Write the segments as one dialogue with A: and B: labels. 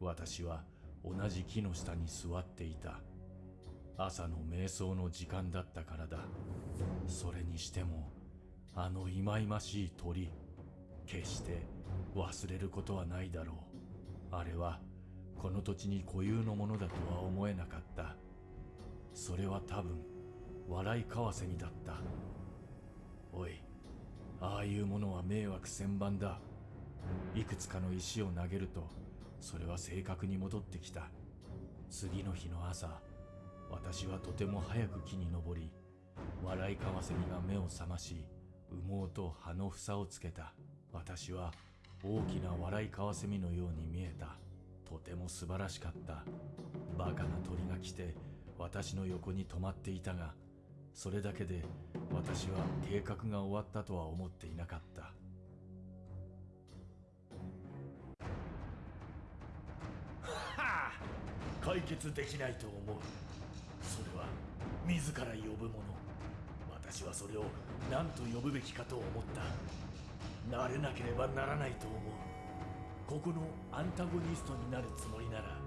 A: 私は同じ木の下に座っていた。朝の瞑想の時間だったからだ。それにしてもあの忌々しい鳥決して忘れることはないだろう。あれはこの土地に固有のものだとは思えなかった。それは多分笑いカワセミだった。おいああいうものは迷惑千番だ。いくつかの石を投げるとそれは正確に戻ってきた。次の日の朝私はとても早く木に登り笑いカワセミが目を覚まし羽毛と葉の房をつけた。私は大きな笑いカワセミのように見えた。とても素晴らしかった。バカな鳥が来て私の横に止まっていたがそれだけで私は計画が終わったとは思っていなかった。解決できないと思う。それは自ら呼ぶもの。私はそれを何と呼ぶべきかと思った。なれなければならないと思う。ここのアンタゴニストになるつもりなら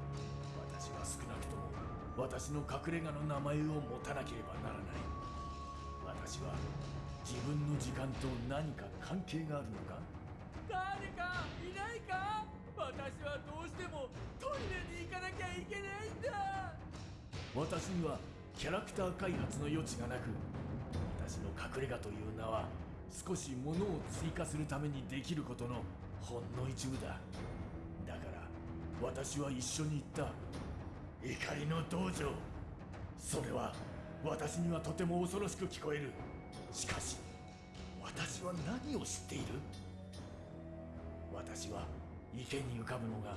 A: 私は少なくとも私の隠れ家の名前を持たなければならない。私は自分の時間と何か関係があるのか？
B: 誰かいないか？私はどうしてもトイレにいけないんだ
A: 私にはキャラクター開発の余地がなく私の隠れ家という名は少し物を追加するためにできることのほんの一部だ。だから私は一緒に行った。怒りの道場それは私にはとても恐ろしく聞こえる。しかし私は何を知っている？私は池に浮かぶのが